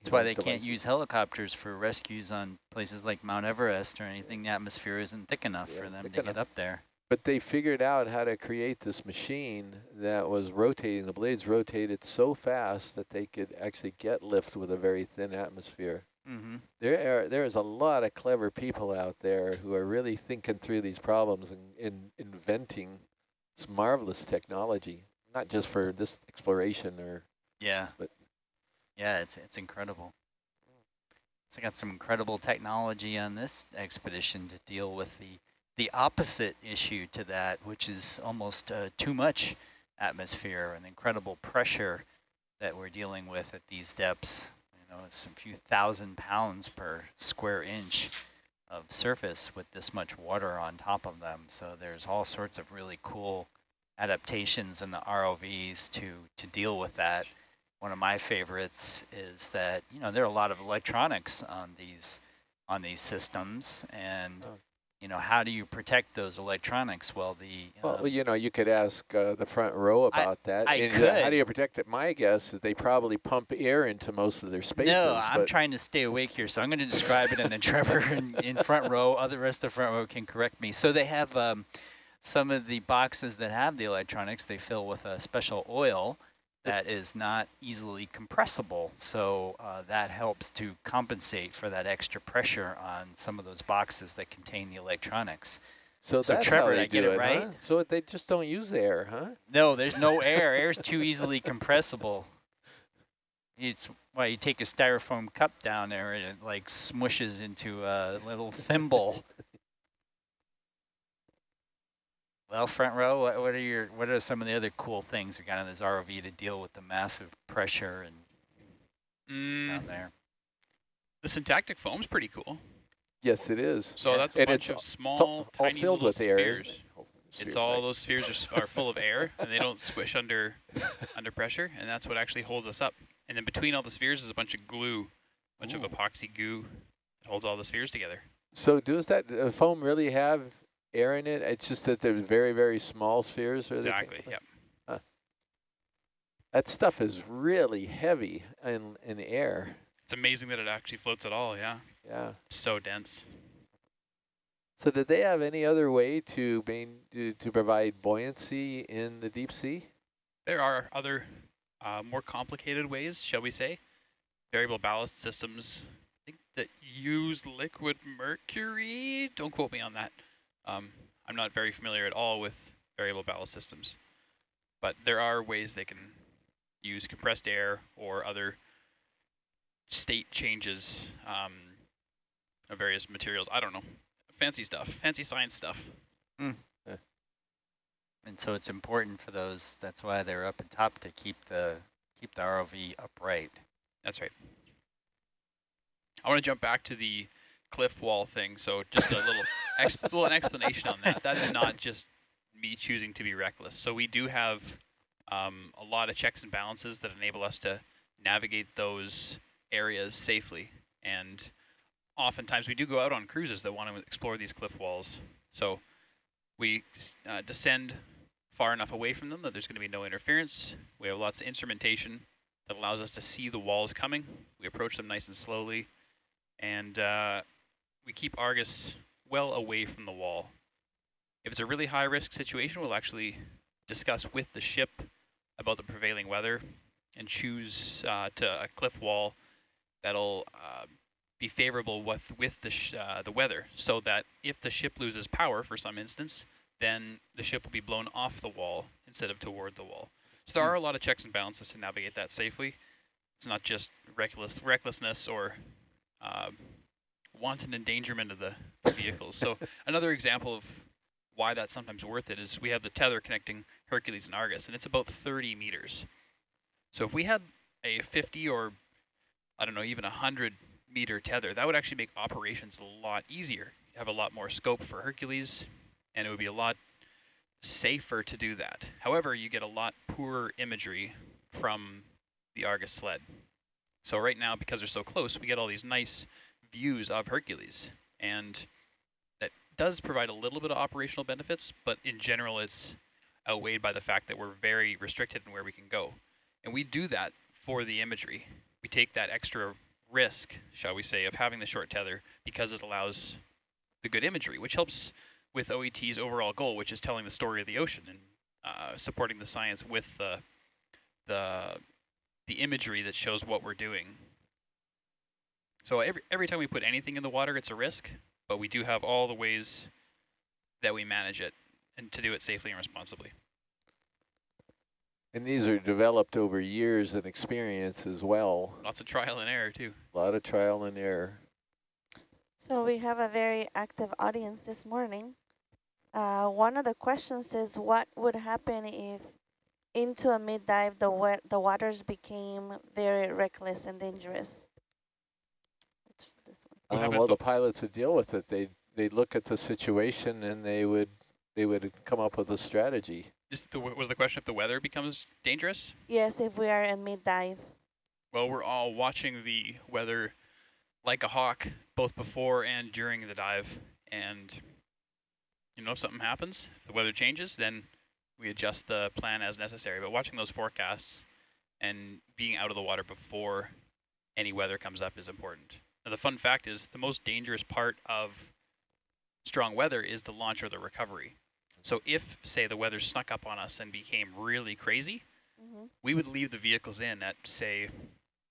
That's why they can't use helicopters for rescues on places like Mount Everest or anything. The atmosphere isn't thick enough Yeah, for them to enough. get up there. But they figured out how to create this machine that was rotating. The blades rotated so fast that they could actually get lift with a very thin atmosphere. Mm-hmm. There are, there is a lot of clever people out there who are really thinking through these problems and, and inventing this marvelous technology, not just for this exploration or Yeah. But- yeah, it's it's incredible. It's got some incredible technology on this expedition to deal with the the opposite issue to that, which is almost uh, too much atmosphere and incredible pressure that we're dealing with at these depths. Know, it's a few thousand pounds per square inch of surface with this much water on top of them. So there's all sorts of really cool adaptations in the ROVs to to deal with that. One of my favorites is that you know there are a lot of electronics on these on these systems, and Oh. You know how do you protect those electronics? Well, the uh, Well, you know, you could ask uh, the front row I- about that. I And, uh, How do you protect it? My guess is they probably pump air into most of their spaces. no, I'm trying to stay awake here, so I'm going to describe it, and then Trevor in, in front row, other rest of the front row can correct me. So they have um, some of the boxes that have the electronics. They fill with a special oil that is not easily compressible, so uh, that helps to compensate for that extra pressure on some of those boxes that contain the electronics. so, so that's Trevor, how they I get do it it, right? huh? So they just don't use air, huh? No, there's no air. Air's too easily compressible. It's why you take a styrofoam cup down there and it like smushes into a little thimble. Well, front row, what, what are your what are some of the other cool things we got on this ROV to deal with the massive pressure and Mm, down there? the syntactic foam's pretty cool. Yes, it is. So Yeah. that's a And bunch of small, all, all tiny filled little with air. spheres. it? Oh, It's spheres, all right. those spheres are, are full of air and they don't squish under under pressure, and that's what actually holds us up. And then between all the spheres is a bunch of glue, a bunch Ooh. of epoxy goo that holds all the spheres together. So does that uh, foam really have air in it? It's just that they're very, very small spheres? Or they can- Exactly. Yep. That stuff is really heavy in, in air. It's amazing that it actually floats at all. Yeah. Yeah. It's so dense. So did they have any other way to main, to, to provide buoyancy in the deep sea? There are other uh, more complicated ways, shall we say, variable ballast systems. I think that use liquid mercury. Don't quote me on that. Um, I'm not very familiar at all with variable ballast systems, but there are ways they can use compressed air or other state changes um, of various materials. I don't know. Fancy stuff, fancy science stuff. And so it's important for those. That's why they're up at top to keep the keep the ROV upright. That's right. I want to jump back to the cliff wall thing. So just a little, little an explanation on that. That is not just me choosing to be reckless. So we do have um, a lot of checks and balances that enable us to navigate those areas safely. And oftentimes we do go out on cruises that want to explore these cliff walls. So we uh, descend far enough away from them that there's going to be no interference. We have lots of instrumentation that allows us to see the walls coming. We approach them nice and slowly, and uh, we keep Argus well away from the wall. If it's a really high risk situation, we'll actually discuss with the ship about the prevailing weather and choose uh, to a cliff wall that'll uh, be favorable with with the sh uh, the weather, so that if the ship loses power for some instance, then the ship will be blown off the wall instead of toward the wall. So there are a lot of checks and balances to navigate that safely. It's not just reckless recklessness or uh, wanton endangerment of the vehicles. so another example of why that's sometimes worth it is we have the tether connecting Hercules and Argus, and it's about 30 meters. So if we had a 50 or, I don't know, even a 100 meter tether, that would actually make operations a lot easier. You have a lot more scope for Hercules, and it would be a lot safer to do that. However, you get a lot poorer imagery from the Argus sled. So right now, because they're so close, we get all these nice views of Hercules. And that does provide a little bit of operational benefits, but in general, it's outweighed by the fact that we're very restricted in where we can go. And we do that for the imagery. We take that extra risk, shall we say, of having the short tether because it allows the good imagery, which helps with OET's overall goal, which is telling the story of the ocean and uh, supporting the science with the, the, the imagery that shows what we're doing. So every, every time we put anything in the water, it's a risk, but we do have all the ways that we manage it and to do it safely and responsibly. And these are developed over years and experience as well. Lots of trial and error too. A lot of trial and error. So we have a very active audience this morning. Uh, one of the questions is what would happen if into a mid-dive the, wa the waters became very reckless and dangerous? It's this one. What Uh, well, the- the pilots would deal with it. They they'd look at the situation and they would they would come up with a strategy. Just the, was the question if the weather becomes dangerous? Yes, if we are in mid-dive. Well, we're all watching the weather like a hawk, both before and during the dive. And, you know, if something happens, if the weather changes, then we adjust the plan as necessary. But watching those forecasts and being out of the water before any weather comes up is important. Now, the fun fact is the most dangerous part of strong weather is the launch or the recovery. So if, say, the weather snuck up on us and became really crazy, Mhm. we would leave the vehicles in at, say,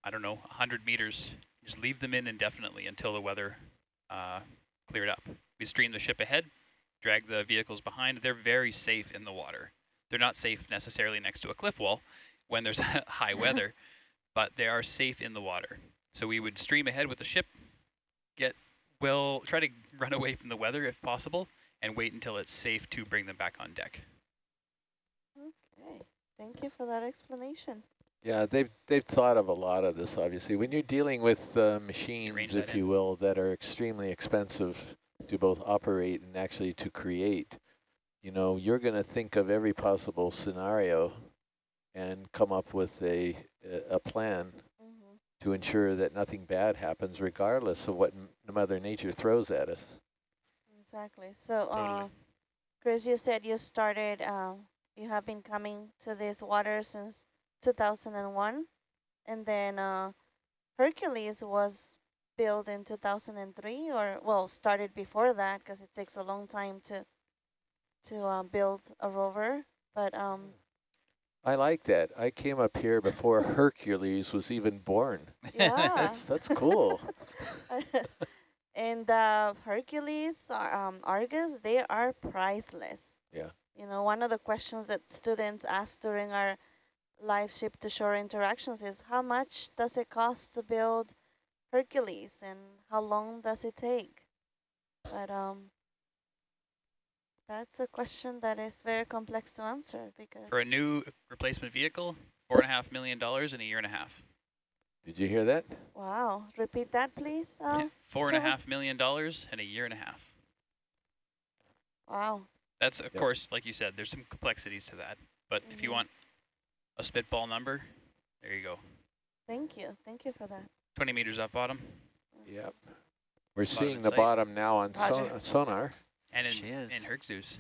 I don't know, 100 meters. Just leave them in indefinitely until the weather uh, cleared up. We stream the ship ahead, drag the vehicles behind. They're very safe in the water. They're not safe necessarily next to a cliff wall when there's high weather, but they are safe in the water. So we would stream ahead with the ship, get well, try to run away from the weather if possible, and wait until it's safe to bring them back on deck. Okay, thank you for that explanation. Yeah, they've they've thought of a lot of this. Obviously, when you're dealing with uh, machines, that if you will, that are extremely expensive to both operate and actually to create, you know, you're going to think of every possible scenario and come up with a a- a plan. To ensure that nothing bad happens, regardless of what m- Mother Nature throws at us. Exactly. So, uh, Chris, you said you started, um, you have been coming to this water since 2001, and then uh, Hercules was built in 2003, or well, started before that because it takes a long time to to uh, build a rover. But um, I like that. I came up here before Hercules was even born. yeah, That's that's cool. and uh, Hercules, um, Argus, they are priceless. Yeah. You know, one of the questions that students ask during our live ship to shore interactions is how much does it cost to build Hercules and how long does it take? But um, that's a question that is very complex to answer because For a new replacement vehicle, four and a half million dollars in a year and a half. Did you hear that? wow, repeat that please. Yeah, Um, Four and a half million dollars in a year and a half. wow. That's, of Yep. course, like you said, there's some complexities to that. But if you Mhm. want a spitball number, there you go. Thank you, thank you for that. 20 meters up bottom. Yep. We're Bottom seeing the sight. bottom now on son sonar. And in, she is. in Herxus.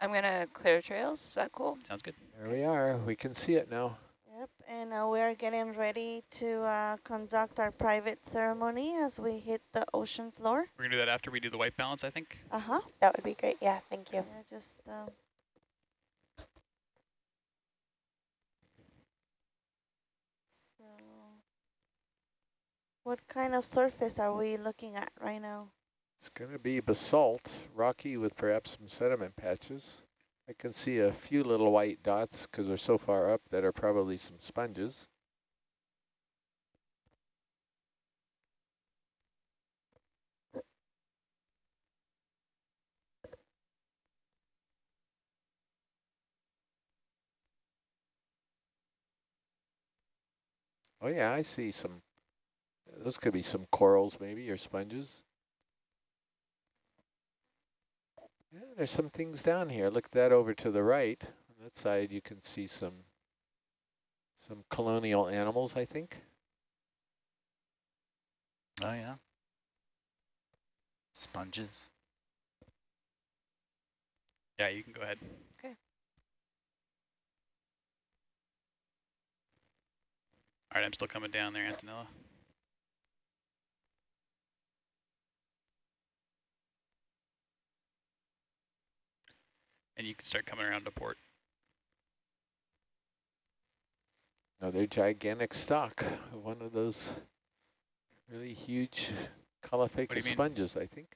I'm going to clear trails. Is that cool? Sounds good. There we are. We can see it now. Yep, and uh, we are getting ready to uh, conduct our private ceremony as we hit the ocean floor. We're going to do that after we do the white balance, I think. Uh-huh. That would be great. Yeah, thank you. Yeah, just... Uh, so, what kind of surface are we looking at right now? It's going to be basalt, rocky with perhaps some sediment patches. I can see a few little white dots because they're so far up that are probably some sponges. Oh yeah, I see some, those could be some corals maybe or sponges. Yeah, there's some things down here. Look that over to the right. On that side, you can see some some colonial animals, I think. Oh yeah. Sponges. Yeah, you can go ahead. Okay. All right, I'm still coming down there, Antonella. And you can start coming around to port. Another gigantic stock, one of those really huge caulophacus mean? sponges, I think.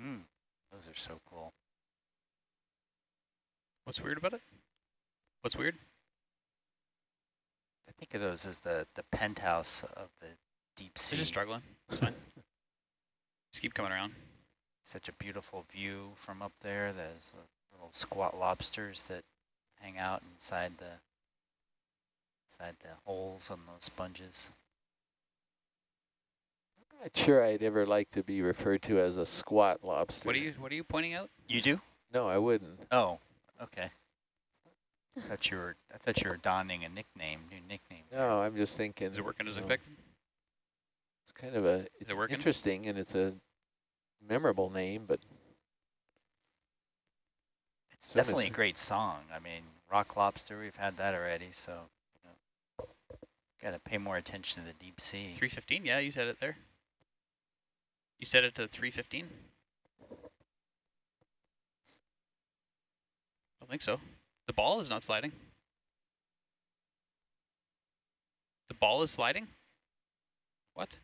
Mm, those are so cool. What's weird about it? What's weird? I think of those as the the penthouse of the deep sea. They're just struggling. It's fine. just keep coming around. Such a beautiful view from up there. There's little squat lobsters that hang out inside the inside the holes on those sponges. I'm not sure I'd ever like to be referred to as a squat lobster. What are you What are you pointing out? You do? No, I wouldn't. Oh, okay. I thought you were I thought you were donning a nickname, new nickname. No, I'm just thinking. Is it working as you know, expected? It's kind of a, it's it working? interesting and it's a memorable name, but It's definitely a great song. I mean, Rock Lobster, we've had that already, so you know, got to pay more attention to the deep sea. 315? Yeah, you said it there. You said it to 315? I don't think so. The ball is not sliding. The ball is sliding? What?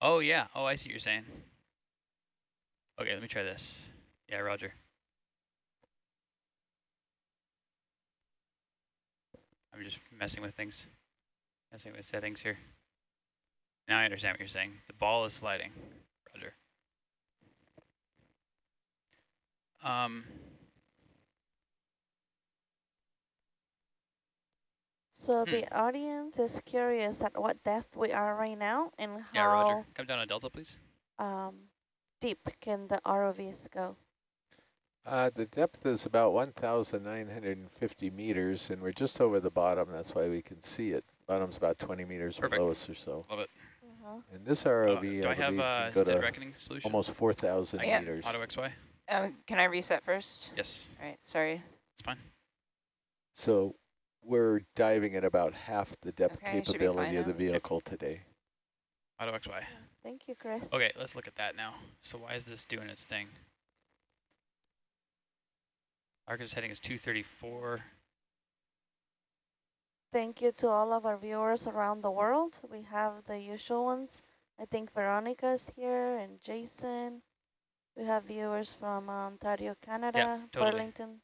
Oh, yeah. Oh, I see what you're saying. Okay, let me try this. Yeah, roger. I'm just messing with things, messing with settings here. Now I understand what you're saying. The ball is sliding. Roger. Um, So Hmm. the audience is curious at what depth we are right now and how... yeah, Roger. Come down on Delta, please. um, deep can the ROVs go. uh, the depth is about 1,950 meters, and we're just over the bottom. That's why we can see it. Bottom's about 20 meters Perfect. below us or so. Love it. Uh-huh. And this Uh, ROV, do I I have believe, uh, can go to reckoning solution? almost 4,000 Yeah. meters. Auto XY? Um, can I reset first? Yes, All right, sorry. it's fine. So we're diving at about half the depth Okay, capability of the now. vehicle today. Auto XY. Thank you, Chris. Okay, let's look at that now. So why is this doing its thing? Argus heading is 234. Thank you to all of our viewers around the world. We have the usual ones. I think Veronica is here and Jason. We have viewers from Ontario, Canada, totally. Burlington,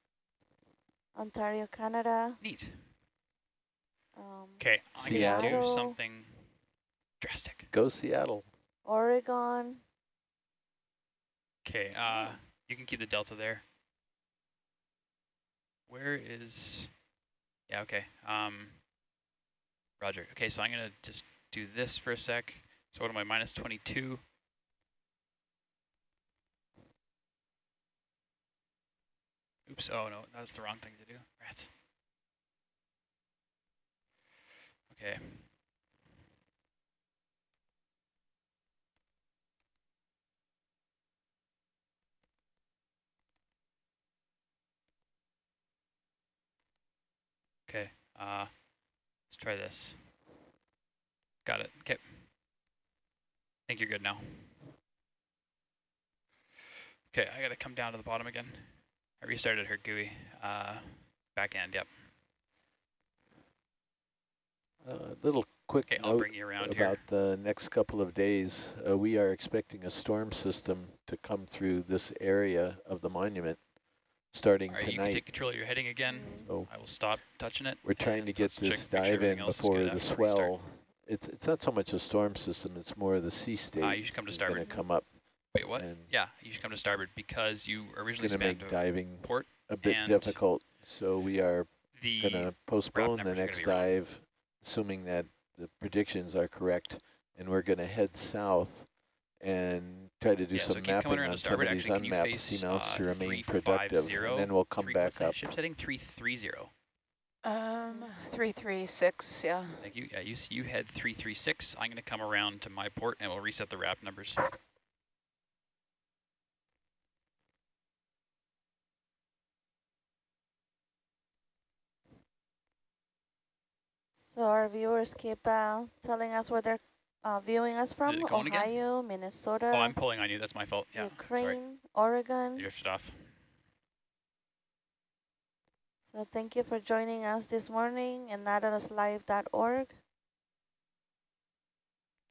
Ontario, Canada. Neat. Um, Okay, I can do something drastic. Go Seattle. Oregon. Okay, uh, you can keep the delta there. Where is, yeah, okay. Um, Roger. Okay, so I'm gonna just do this for a sec. So what am I, minus 22? Oops, oh no, that's the wrong thing to do. Rats. Okay. Okay, uh, let's try this. Got it, okay. I think you're good now. Okay, I gotta come down to the bottom again. I restarted her GUI. Uh, back end, yep. A little quick Okay, I'll note bring you around here. about the next couple of days. Uh, we are expecting a storm system to come through this area of the monument starting right, you can take control of your heading again. So I will stop touching it. we're trying to get this make sure dive in before the after we restart. swell. It's it's not so much a storm system; it's more of the sea state Ah, you should come to is going to starboard. come up Wait, what? Yeah, you should come to starboard because you originally spanned make diving port. a bit difficult. So we are going to postpone the numbers are gonna next dive, assuming that the predictions are correct, and we're going to head south and try to do Yeah, some keep coming mapping on some of these Actually, can you unmapped face, to uh, remain 350, productive, and then we'll come three, back what's that up. ship's heading? 330. Um, three three six. Yeah. Thank you. Yeah, you, you head 336. I'm going to come around to my port and we'll reset the wrap numbers. So our viewers keep uh, telling us where they're uh, viewing us from. it going again? Ohio, Minnesota, Oh, I'm pulling on you. That's my fault. Yeah, sorry. Ukraine, Oregon. I drifted off. So thank you for joining us this morning and nautiluslive.org.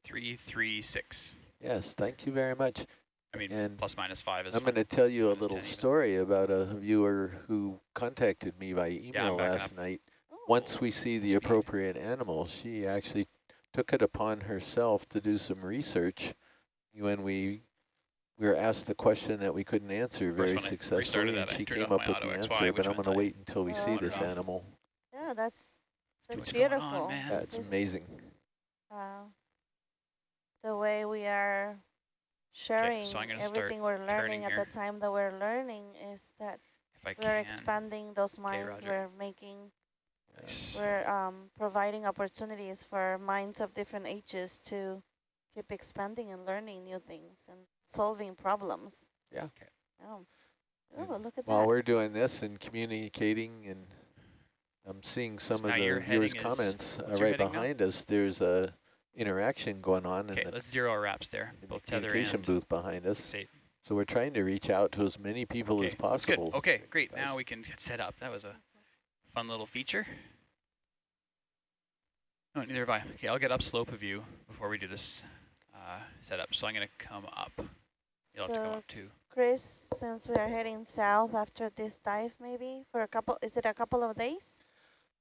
336. Yes, thank you very much. I mean, And plus minus 5 is I'm going to tell you a little 10 even. story about a viewer who contacted me by email backing last up. night. Once we see the appropriate animal, she actually took it upon herself to do some research when we we were asked the question that we couldn't answer Of very successfully, restarted and she came up with the answer, which but I'm going to wait until we Oh. see this animal. Yeah, that's that's what's going on, beautiful. man. That's This amazing. Wow. the way we are sharing so I'm gonna start everything we're learning at the time that we're learning is that we're expanding those minds. Roger. we're making, Nice. we're um, providing opportunities for minds of different ages to keep expanding and learning new things and solving problems. Yeah. Okay. Oh, And oh look at While that. we're doing this and communicating and I'm seeing some now of the viewers' heading is- comments uh, right heading now? behind us. There's a interaction going on Okay, in the, let's zero our wraps there. in Both tether communication and booth behind us. say, So we're trying to reach out to as many people okay, as that's good. possible. Okay, great. Now we can get set up. That was a fun little feature. No, neither have I. Okay, I'll get upslope of you before we do this uh, setup. So I'm going to come up. You'll have to come up too. Chris, since we are heading south after this dive, maybe for a couple, is it a couple of days?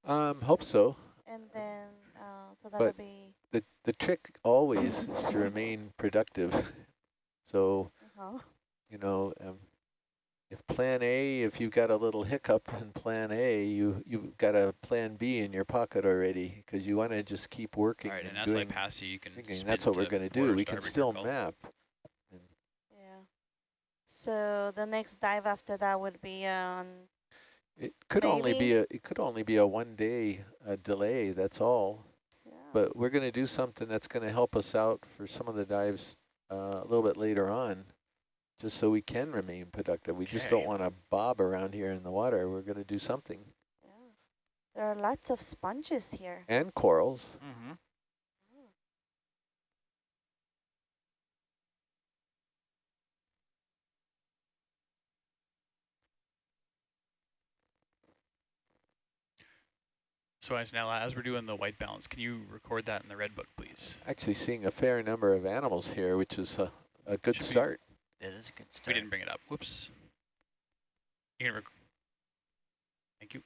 Um, hope so. And then, uh, so that would be, The the trick always is to remain productive. So uh you know, um, if Plan A, if you've got a little hiccup in Plan A, you you've got a Plan B in your pocket already because you want to just keep working All right, and and as I pass you, you can thinking that's what we're going to do. We can still call. map. yeah. So the next dive after that would be on, It could only be a it could only be a one day uh, delay. That's all. yeah. But we're going to do something that's going to help us out for some of the dives uh, a little bit later on, just so we can remain productive. We just don't want to bob around here in the water. We're going to do something. yeah. There are lots of sponges here. And corals. Mm-hmm. So Antonella, as we're doing the white balance, can you record that in the red book, please? Actually seeing a fair number of animals here, which is a, a good Should be- start. That is a good We didn't bring it up. Whoops. You can rec- Thank you.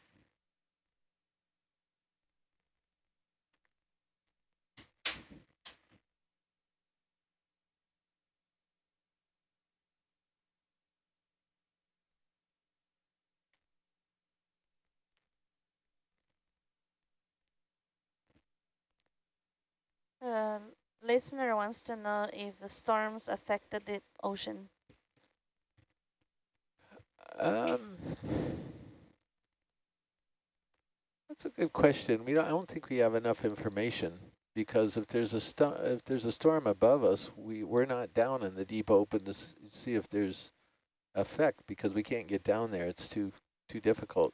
Uh, listener wants to know if the storms affected the ocean. Um, that's a good question. We don't, I don't think we have enough information because if there's a if there's a storm above us, we we're not down in the deep open to see if there's effect because we can't get down there. It's too too difficult.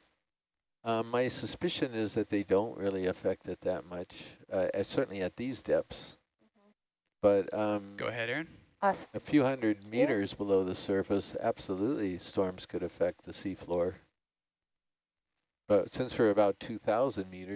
Um, my suspicion is that they don't really affect it that much, uh, certainly at these depths. But um, Go ahead, Aaron. Us. A few hundred meters below the surface, absolutely storms could affect the seafloor. But since we're about 2,000 meters,